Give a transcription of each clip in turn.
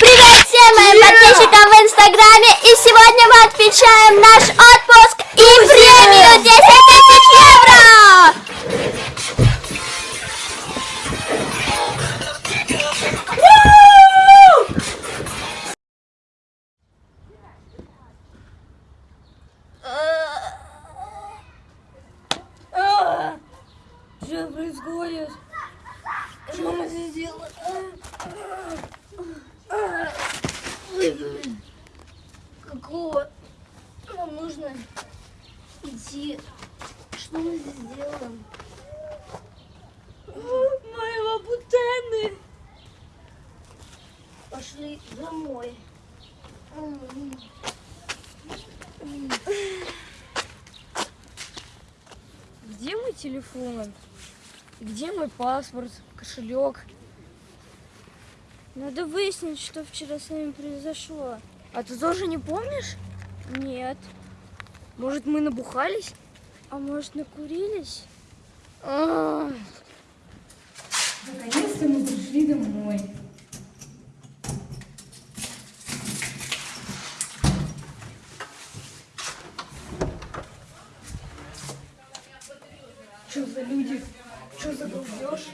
Привет всем моим подписчикам в инстаграме И сегодня мы отмечаем наш отпуск и премию 10 тысяч евро Что происходит? Что мы здесь делаем? Какого? Нам нужно идти. Что мы здесь делаем? Мои лабутены! Пошли домой. Где мой телефон? Где мой паспорт, кошелек? Надо выяснить, что вчера с нами произошло. А ты тоже не помнишь? Нет. Может, мы набухались? А может, накурились? А. Наконец-то мы пришли домой. Что за люди? Что за долбеж?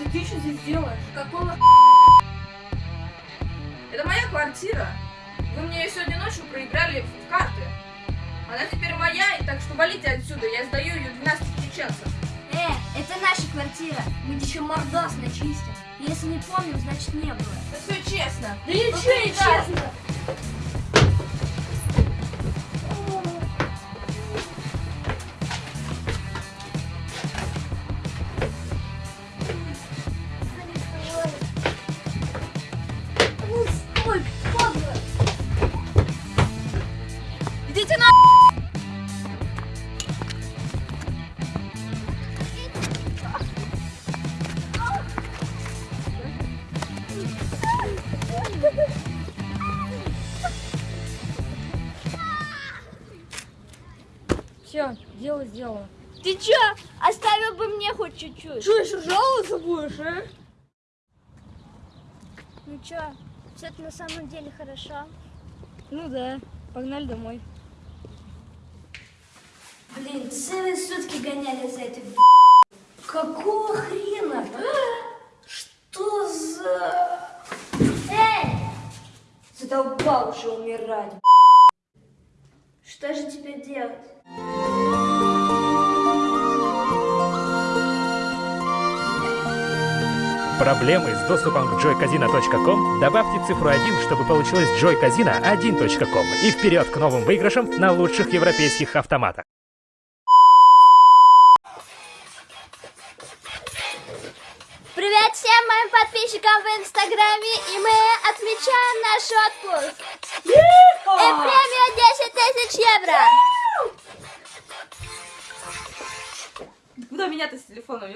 Это ты что здесь делаешь? Какого Это моя квартира. Вы мне ее сегодня ночью проиграли в карты. Она теперь моя, и так что валите отсюда. Я сдаю ее 12 чеченцев. Э, это наша квартира. Мы еще мордос начистим. Если не помним, значит не было. Это все честно. Да ничего не Да. честно. Все, дело сделано. Ты чё? Оставил бы мне хоть чуть-чуть. Что, еще жаловаться будешь, а? Ну чё, все это на самом деле хорошо. Ну да, погнали домой. Блин, целые сутки гоняли за этой Какого хрена? Что за... Эй! Задолбал уже умирать. Что же теперь делать? Проблемы с доступом к joycasino.com? Добавьте цифру 1, чтобы получилось joycasino1.com и вперед к новым выигрышам на лучших европейских автоматах. Привет всем моим подписчикам в инстаграме И мы отмечаем наш отпуск И премию 10 тысяч евро Куда меня-то с телефоном?